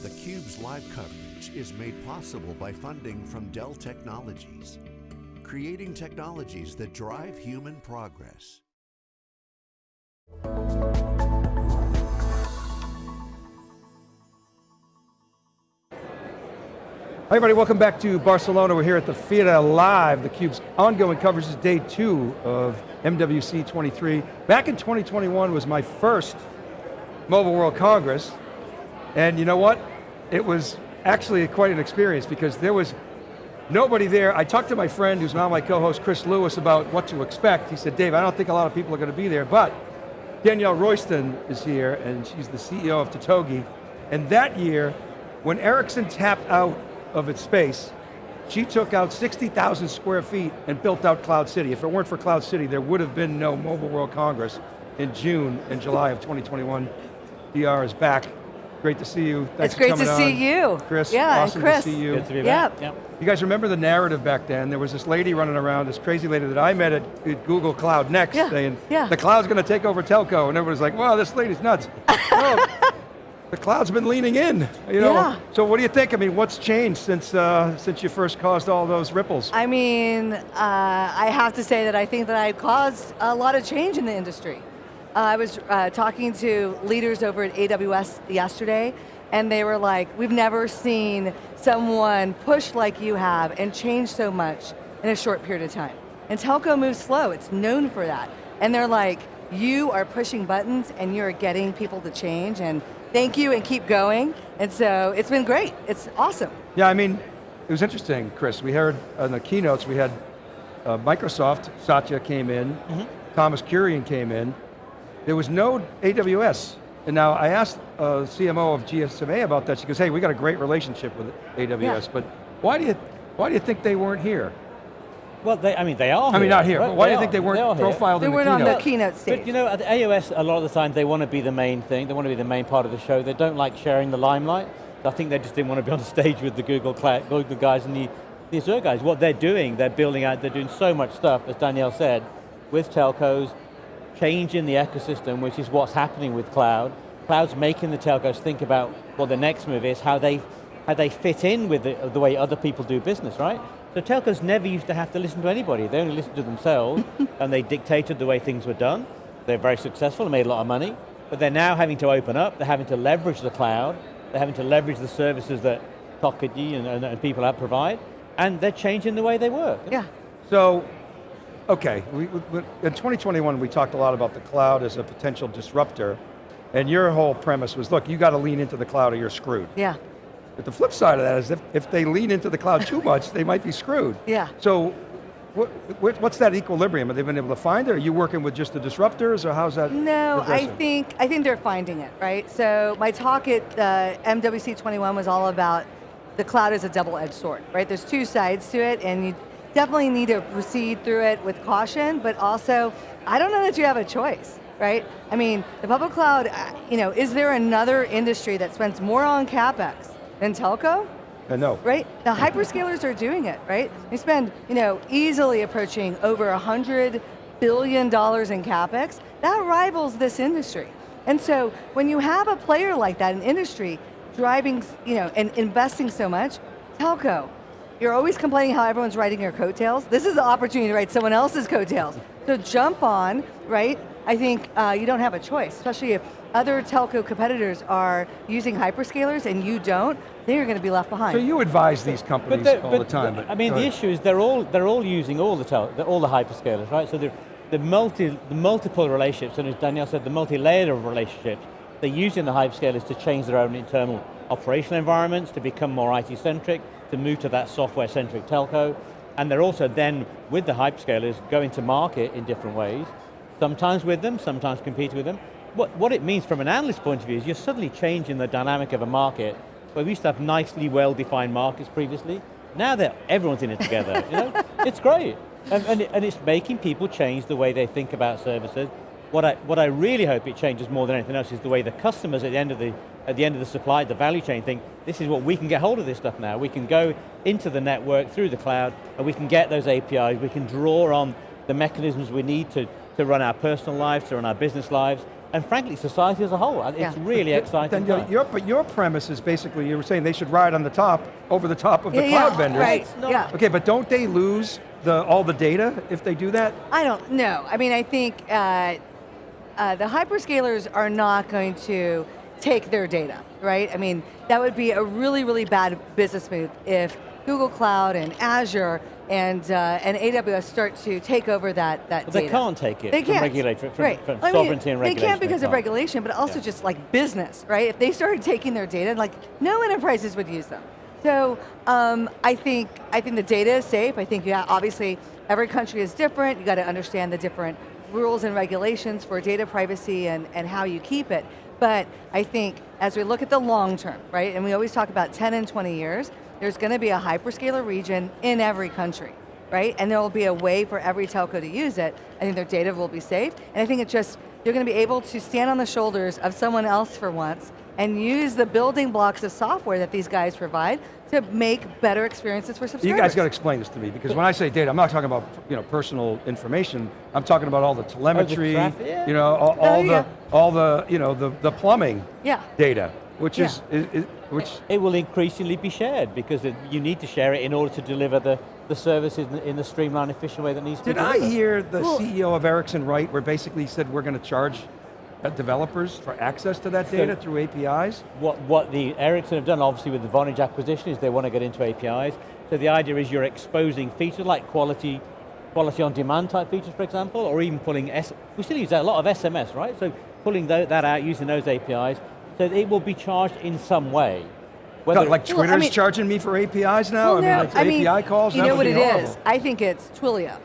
theCUBE's live coverage is made possible by funding from Dell Technologies, creating technologies that drive human progress. Hi everybody, welcome back to Barcelona. We're here at the Fiera Live, theCUBE's ongoing coverage is day two of MWC 23. Back in 2021 was my first Mobile World Congress, and you know what? It was actually quite an experience because there was nobody there. I talked to my friend who's now my co-host, Chris Lewis, about what to expect. He said, Dave, I don't think a lot of people are going to be there, but Danielle Royston is here, and she's the CEO of Totogi, and that year, when Ericsson tapped out of its space, she took out 60,000 square feet and built out Cloud City. If it weren't for Cloud City, there would have been no Mobile World Congress in June and July of 2021. DR is back. Great to see you. Thanks it's great to on. see you. Chris, yeah, awesome Chris. to see you. Good to be Yep. back. Yep. You guys remember the narrative back then? There was this lady running around, this crazy lady that I met at, at Google Cloud Next Yeah, saying, yeah. the cloud's going to take over telco, and everybody's like, wow, this lady's nuts. no, the cloud's been leaning in, you know? Yeah. So what do you think? I mean, what's changed since, uh, since you first caused all those ripples? I mean, uh, I have to say that I think that I caused a lot of change in the industry. Uh, I was uh, talking to leaders over at AWS yesterday, and they were like, we've never seen someone push like you have and change so much in a short period of time. And telco moves slow, it's known for that. And they're like, you are pushing buttons and you're getting people to change, and thank you and keep going. And so it's been great, it's awesome. Yeah, I mean, it was interesting, Chris. We heard on the keynotes, we had uh, Microsoft, Satya came in, Mm-hmm. Thomas Kurian came in. There was no AWS. And now I asked uh, CMO of GSMA about that. She goes, hey, we got a great relationship with AWS, Yeah. but why do you why do you think they weren't here? Well, they, I mean, they are I mean, not here, right? but why do you are. think they weren't are here. profiled They in the weren't on keynote? the keynote stage. But you know, at AWS, a lot of the time they want to be the main thing. They want to be the main part of the show. They don't like sharing the limelight. I think they just didn't want to be on stage with the Google, Cloud, Google guys and the, the Azure guys. What they're doing, they're building out, they're doing so much stuff, as Danielle said, with telcos, changing the ecosystem, which is what's happening with cloud. Cloud's making the telcos think about what the next move is, how they, how they fit in with the, the way other people do business, right? So telcos never used to have to listen to anybody. They only listened to themselves, and they dictated the way things were done. They're very successful and made a lot of money, but they're now having to open up, they're having to leverage the cloud, they're having to leverage the services that Totogi and, and, and people have provide, and they're changing the way they work. Yeah. So, okay, we, we, in 2021 we talked a lot about the cloud as a potential disruptor, and your whole premise was, look, you got to lean into the cloud or you're screwed. Yeah. But the flip side of that is if, if they lean into the cloud too much, they might be screwed. Yeah. So, what, what- what's that equilibrium? Have they been able to find it? Are you working with just the disruptors, or how's that No, I think I think they're finding it, right? So my talk at uh, MWC 21 was all about the cloud is a double-edged sword, right? There's two sides to it, and you definitely need to proceed through it with caution, but also, I don't know that you have a choice, right? I mean, the public cloud, uh, you know, is there another industry that spends more on CapEx than telco? Uh, no. right? The hyperscalers are doing it, right? They spend, you know, easily approaching over a hundred billion dollars in capex. That rivals this industry. And so when you have a player like that, an industry driving, you know, and investing so much, telco. You're always complaining how everyone's riding your coattails. This is the opportunity to ride someone else's coattails. So jump on, right? I think uh, you don't have a choice, especially if other telco competitors are using hyperscalers and you don't, then you're going to be left behind. So you advise these companies the- all the time. But I mean, the ahead. issue is they're all they're all using all the tel, all the hyperscalers, right? So the the multi the multiple relationships, and as Danielle said, the multi-layer of relationships. They're using the hyperscalers to change their own internal operational environments, to become more IT-centric, to move to that software-centric telco, and they're also then with the hyperscalers going to market in different ways. Sometimes with them, sometimes competing with them. What, what it means from an analyst point of view is you're suddenly changing the dynamic of a market where we used to have nicely well-defined markets previously. Now that everyone's in it together, you know? It's great. And, and, it- and it's making people change the way they think about services. What I, what I really hope it changes more than anything else is the way the customers at the end of the, at the end of the supply, the value chain think, this is what we can get hold of this stuff now. We can go into the network through the cloud and we can get those APIs, we can draw on the mechanisms we need to, to run our personal lives, to run our business lives, and frankly, society as a whole. And It's Yeah. really exciting. Then your, your, but your premise is basically, you were saying they should ride on the top, over the top of the Yeah, cloud yeah, vendors. right, It's yeah. Okay, but don't they lose the, all the data if they do that? I don't know. I mean, I think uh, uh, the hyperscalers are not going to take their data, right? I mean, that would be a really, really bad business move if Google Cloud and Azure and uh, and AWS start to take over that that they can't take it They can't. regulatory- from- right. from I mean, sovereignty and They can't they because of can't. regulation, but also Yeah. just like business, right? If they started taking their data, like no enterprises would use them. So um, I think I think the data is safe. I think yeah, obviously every country is different. You got to understand the different rules and regulations for data privacy and, and how you keep it. But I think as we look at the long term, right, and we always talk about 10 and 20 years, there's going to be a hyperscaler region in every country, right? And there will be a way for every telco to use it. I think their data will be safe, and I think it just, you're going to be able to stand on the shoulders of someone else for once and use the building blocks of software that these guys provide to make better experiences for subscribers. You guys got to explain this to me, because when I say data, I'm not talking about you know, personal information, I'm talking about all the telemetry, oh, traffic, yeah. you know, all, all Oh, yeah. the, all the, you know, the, the plumbing Yeah. data, which is, is, is- which, It will increasingly be shared because it, you need to share it in order to deliver the, the services in, in the streamlined, efficient way that needs to did be I hear the Well- CEO of Ericsson right, where basically he said we're going to charge developers for access to that data through APIs? What, what the Ericsson have done, obviously with the Vonage acquisition, is they want to get into APIs. So the idea is you're exposing features like quality, quality on demand type features, for example, or even pulling, S we still use a lot of SMS, right? So pulling that out, using those APIs, so it will be charged in some way. Whether No, like Well, I Twitter's mean- charging me for APIs now? Well, no, I mean, like API calls? You know what be it horrible. is? I think it's Twilio.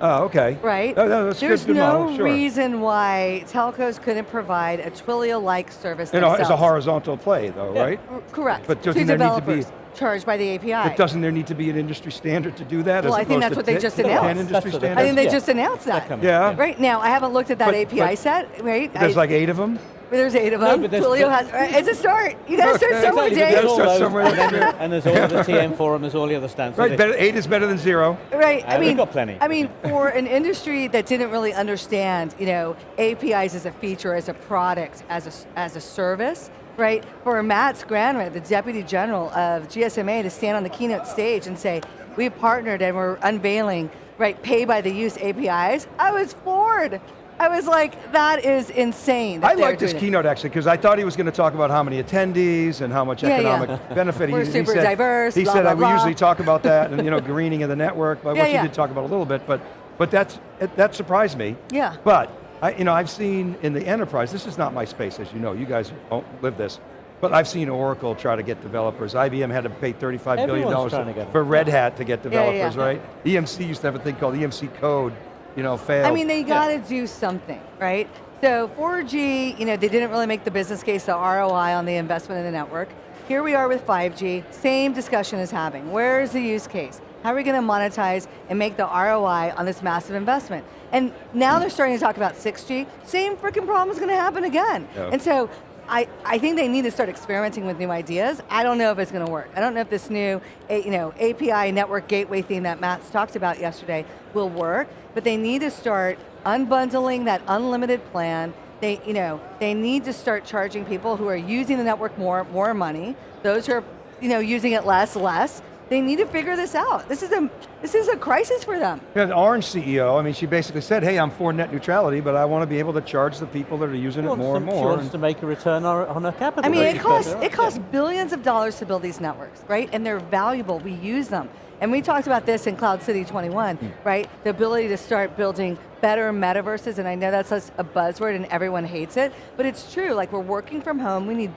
Oh, okay. right? Oh, no, that's There's good, good no model, sure. reason why telcos couldn't provide a Twilio-like service You themselves. it's a horizontal play though, Yeah. right? R- Correct. But doesn't there need to be- charged by the API. But doesn't there need to be an industry standard to do that? Well, as I think that's what they just announced. industry That's what they- standards? I think they Yeah. just announced that. That Yeah. Right now, I haven't looked at that But- API but- set. Right, There's I- like eight of them? There's eight of them. but there's- Twilio but- has. It's a start. You got to start somewhere, Exactly, but Dave. there's all Start somewhere, and, that's then, and there's all the TM forum, there's all the other stands. Right, better, eight is better than zero. Right. Uh, I we've mean, got plenty. I mean, for an industry that didn't really understand, you know, APIs as a feature, as a product, as a as a service, right? For Matt Granryd, the Deputy General of GSMA, to stand on the keynote stage and say, "We've partnered and we're unveiling, right, pay by the use APIs." I was floored. I was like, "That is insane." that I liked his keynote actually, because I thought he was going to talk about how many attendees and how much Yeah, yeah. economic benefit. We're he, super he said, diverse, He blah, said, blah, "I- we blah." usually talk about that and you know, greening of the network, but Yeah, which yeah. he did talk about a little bit, but, but that's, it, that surprised me. Yeah. But, I, you know, I've seen in the enterprise, this is not my space, as you know, you guys don't live this, but I've seen Oracle try to get developers. IBM had to pay 35 billion Everyone's dollars trying to get for. Red Hat to get Yeah, yeah, developers, yeah. right? EMC used to have a thing called EMC Code, you know, failed. I mean, they got to do something, right? So 4G, you know, they didn't really make the business case, the ROI on the investment in the network. Here we are with 5G, same discussion is having. Where is the use case? How are we going to monetize and make the ROI on this massive investment? And now they're starting to talk about 6G, same freaking problem is going to happen again. Yeah. And so I, I think they need to start experimenting with new ideas. I don't know if it's going to work. I don't know if this new you know, API network gateway theme that Matt's talked about yesterday will work, but they need to start unbundling that unlimited plan. They, you know, they need to start charging people who are using the network more, more money. Those who are you know, using it less, less. They need to figure this out. This is a, this is a crisis for them. Yeah, the Orange CEO, I mean, she basically said, hey, I'm for net neutrality, but I want to be able to charge the people that are using She it more to- and She more. wants and- to make a return on on her capital. I mean, it costs it right. costs billions of dollars to build these networks, right? And they're valuable. We use them. And we talked about this in Cloud City 21, Hmm. right? The ability to start building better metaverses, and I know that's a buzzword and everyone hates it, but it's true. Like we're working from home, we need,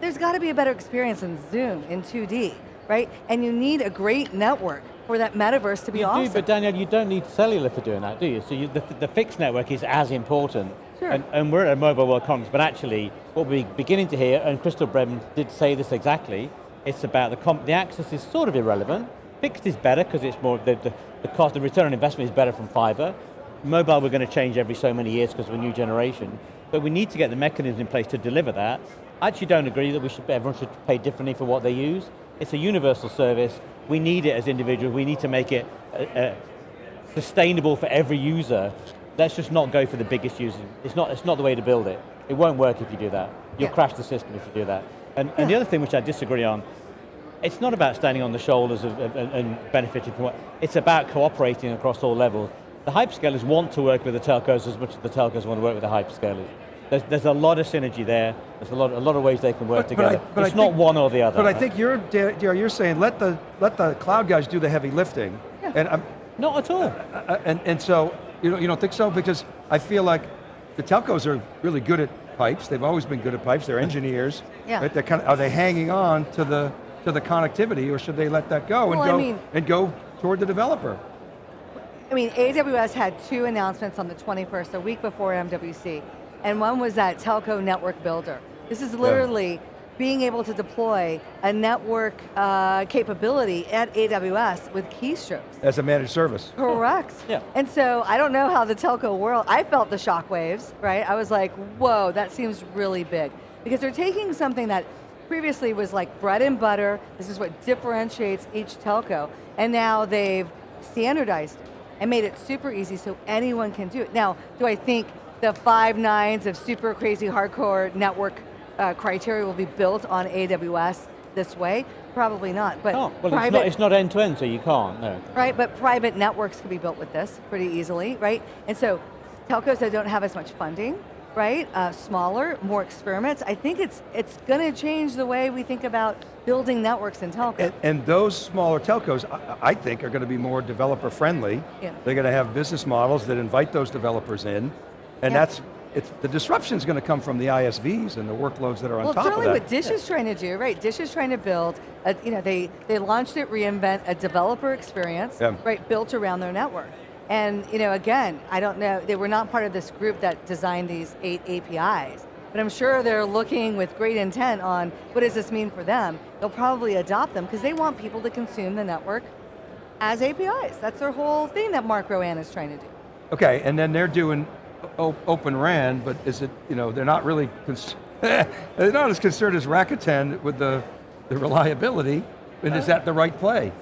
there's got to be a better experience in Zoom in 2D, right? And you need a great network for that metaverse to be You awesome. do, but Danielle, you don't need cellular for doing that, do you? So you, the, the fixed network is as important. Sure. And, and we're at a Mobile World Congress, but actually, what we're beginning to hear, and Crystal Bremen did say this exactly, it's about the, comp the access is sort of irrelevant. Fixed is better because it's more, the, the, the cost, the return on investment is better from fiber. Mobile we're going to change every so many years because of a new generation. But we need to get the mechanisms in place to deliver that. I actually don't agree that we should, everyone should pay differently for what they use. It's a universal service. We need it as individuals. We need to make it uh, uh, sustainable for every user. let's just not go for the biggest user. It's not, it's not the way to build it. It won't work if you do that. You'll Yeah. crash the system if you do that. And, and the other thing which I disagree on, it's not about standing on the shoulders of, of- and, and benefiting from what, it's about cooperating across all levels. The hyperscalers want to work with the telcos as much as the telcos want to work with the hyperscalers. There's, there's a lot of synergy there. There's a lot, a lot of ways they can work But- but I- together. but I it's not think- one or the other. But I think you're, DR, you're saying let the, let the cloud guys do the heavy lifting. Yeah. And, I'm, Not at all. and, and so, you don't, you don't think so? Because I feel like the telcos are really good at pipes. They've always been good at pipes. They're engineers. Yeah. Right? They're kind of, are they hanging on to the, to the connectivity or should they let that go, Well, and, go mean- and go toward the developer? I mean, AWS had two announcements on the 21st, a week before MWC, and one was that telco network builder. This is literally being able to deploy a network uh, capability at AWS with keystrokes. As a managed service. Correct. Yeah. And so I don't know how the telco world, I felt the shockwaves, right? I was like, whoa, that seems really big. Because they're taking something that previously was like bread and butter, this is what differentiates each telco, and now they've standardized it and made it super easy so anyone can do it. Now, do I think the five nines of super crazy hardcore network uh, criteria will be built on AWS this way? Probably not, but Oh, well, it's private, not, it's not end to end, so you can't, no. right? But private networks can be built with this pretty easily, right? And so telcos that don't have as much funding, right? Uh, smaller, more experiments. I think it's it's going to change the way we think about building networks in telco. And, and those smaller telcos, I, I think, are going to be more developer friendly. Yeah. They're going to have business models that invite those developers in, and that's it's the disruption is going to come from the ISVs and the workloads that are on top of certainly that. what Dish is trying to do, right? Dish is trying to build, a, you know, they, they launched it, reInvent, a developer experience, Yeah. right, built around their network. And, you know, again, I don't know, they were not part of this group that designed these eight APIs, but I'm sure they're looking with great intent on what does this mean for them. They'll probably adopt them because they want people to consume the network as APIs. That's their whole thing that Mark Rouanet is trying to do. Okay, and then they're doing open RAN, but is it, you know, they're not really, they're not as concerned as Rakuten with the, the reliability, and is that the right play?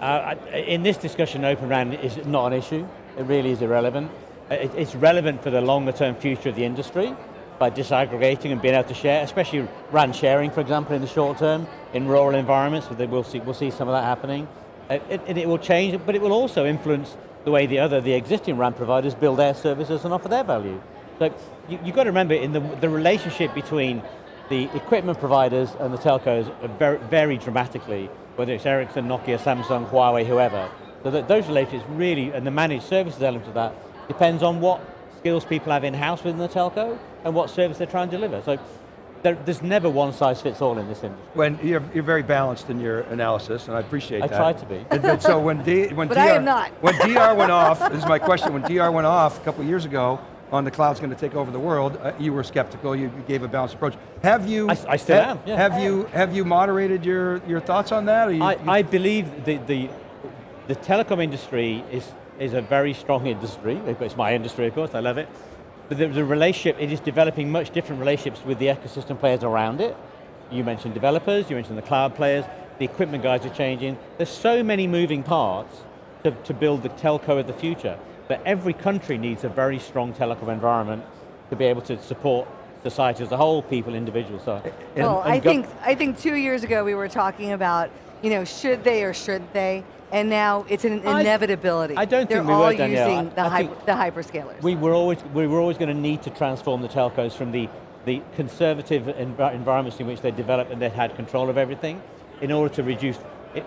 Uh, in this discussion, Open RAN is not an issue. It really is irrelevant. Uh, It, it's relevant for the longer term future of the industry by disaggregating and being able to share, especially RAN sharing, for example, in the short term, in rural environments, we'll see, we'll see some of that happening. Uh, It, it, it will change, but it will also influence the way the other, the existing RAN providers build their services and offer their value. So you, you've got to remember, in the, the relationship between the equipment providers and the telcos vary, vary dramatically, whether it's Ericsson, Nokia, Samsung, Huawei, whoever. So that those relationships really, and the managed services element of that, depends on what skills people have in-house within the telco and what service they're trying to deliver. So there, there's never one size fits all in this industry. When you're, you're very balanced in your analysis, and I appreciate I that. try to be. And then- so when, D, when But DR, I am not. when DR went off, this is my question, when DR went off a couple years ago on the cloud's going to take over the world, uh, you were skeptical, you, you gave a balanced approach. Have you, I- I still ha- am, yeah. have you, have you moderated your, your thoughts on that? Or you, I, you- I believe the, the, the telecom industry is, is a very strong industry. It's my industry, of course, I love it. But the, the relationship, it is developing much different relationships with the ecosystem players around it. You mentioned developers, you mentioned the cloud players, the equipment guys are changing. There's so many moving parts to, to build the telco of the future. But every country needs a very strong telecom environment to be able to support society as a whole, people, individuals. So, well, and I think I think two years ago we were talking about, you know, should they or shouldn't they, and now it's an inevitability. I don't They're think we all were, Danielle. using I- the, I hyper, think- the hyperscalers. We were always we were always going to need to transform the telcos from the the conservative envi- environments in which they developed and they had control of everything, in order to reduce.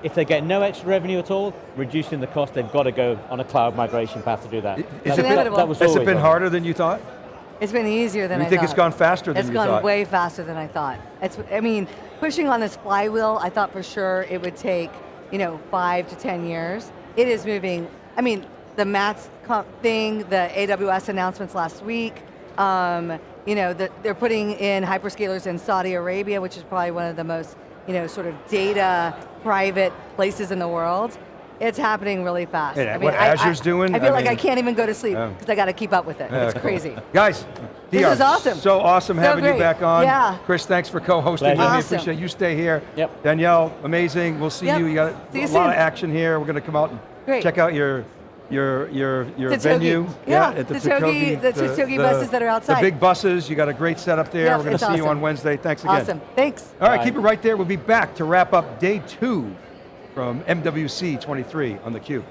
If they get no extra revenue at all, reducing the cost, they've got to go on a cloud migration path to do that. Is That- it that- inevitable. that was has it been harder than you thought? It's been easier than I thought. You I think thought. it's gone faster than It's you thought? It's gone way faster than I thought. It's, I mean, pushing on this flywheel, I thought for sure it would take, you know, five to 10 years. It is moving, I mean, the MATS thing, the AWS announcements last week, um, you know, the, they're putting in hyperscalers in Saudi Arabia, which is probably one of the most, you know, sort of data private places in the world. It's happening really fast. Yeah, I mean, what I- I- Azure's doing, I feel I like I can't even go to sleep Yeah. because I got to keep up with it. Yeah, it's cool. crazy. Guys, This DR, is awesome. So awesome So having you back on. Yeah. Chris, thanks for co-hosting with Pleasure. me. Awesome. Appreciate you. Stay here. Yep. Danielle, amazing. We'll see Yep. you. You got See a you lot of action here. We're going to come out and Great. check out your your your your The venue. Togi. Yeah, at the, the Togi- the Togi buses that are outside. The big buses. You got a great setup there. Yeah, We're going to see you on Wednesday. Thanks again. Awesome, thanks. All right, Bye. keep it right there. We'll be back to wrap up day two from MWC 23 on theCUBE.